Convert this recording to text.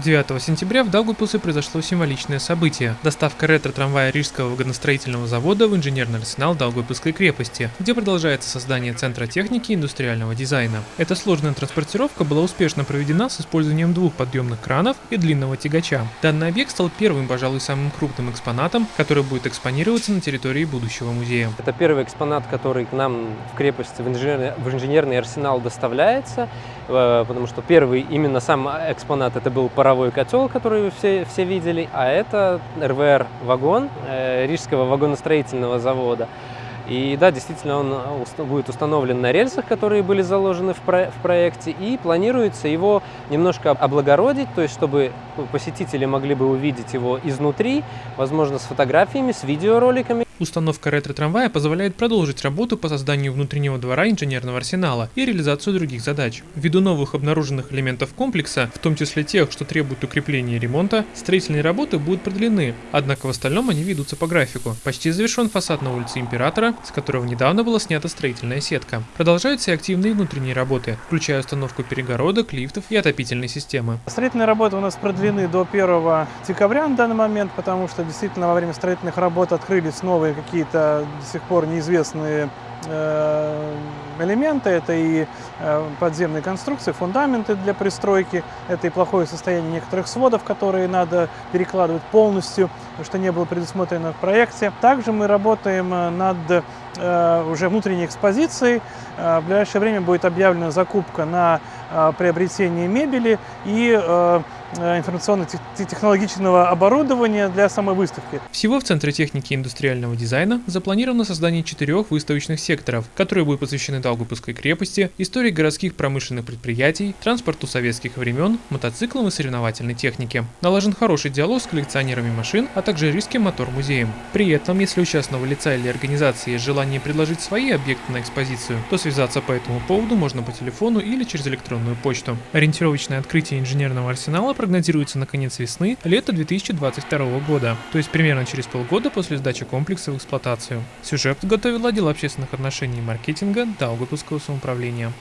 9 сентября в Даугавпилсе произошло символичное событие – доставка ретро-трамвая Рижского вагоностроительного завода в инженерный арсенал Даугавпилской крепости, где продолжается создание Центра техники и индустриального дизайна. Эта сложная транспортировка была успешно проведена с использованием двух подъемных кранов и длинного тягача. Данный объект стал первым, пожалуй, самым крупным экспонатом, который будет экспонироваться на территории будущего музея. Это первый экспонат, который к нам в крепости, в инженерный, в инженерный арсенал доставляется, потому что первый именно сам экспонат это был паровой котел, который все, все видели, а это РВР-вагон э, Рижского вагоностроительного завода. И да, действительно, он э, будет установлен на рельсах, которые были заложены в, про в проекте, и планируется его немножко облагородить, то есть чтобы посетители могли бы увидеть его изнутри, возможно, с фотографиями, с видеороликами. Установка ретро-трамвая позволяет продолжить работу по созданию внутреннего двора инженерного арсенала и реализацию других задач. Ввиду новых обнаруженных элементов комплекса, в том числе тех, что требуют укрепления и ремонта, строительные работы будут продлены, однако в остальном они ведутся по графику. Почти завершен фасад на улице Императора, с которого недавно была снята строительная сетка. Продолжаются и активные внутренние работы, включая установку перегородок, лифтов и отопительной системы. Строительные работы у нас продлены до 1 декабря на данный момент, потому что действительно во время строительных работ открылись новые какие-то до сих пор неизвестные элементы. Это и э, подземные конструкции, фундаменты для пристройки, это и плохое состояние некоторых сводов, которые надо перекладывать полностью, что не было предусмотрено в проекте. Также мы работаем э, над уже внутренней экспозицией. В ближайшее время будет объявлена закупка на приобретение мебели и Э, информационно-технологичного оборудования для самой выставки. Всего в Центре техники и индустриального дизайна запланировано создание четырех выставочных секторов, которые будут посвящены Даугавпилской крепости, истории городских промышленных предприятий, транспорту советских времен, мотоциклам и соревновательной технике. Налажен хороший диалог с коллекционерами машин, а также Рижским мотор-музеем. При этом, если у частного лица или организации есть желание предложить свои объекты на экспозицию, то связаться по этому поводу можно по телефону или через электронную почту. Ориентировочное открытие инженерного арсенала прогнозируется на конец весны лета 2022 года, то есть примерно через полгода после сдачи комплекса в эксплуатацию. Сюжет подготовил отдел общественных отношений и маркетинга Даугавпилского самоуправления.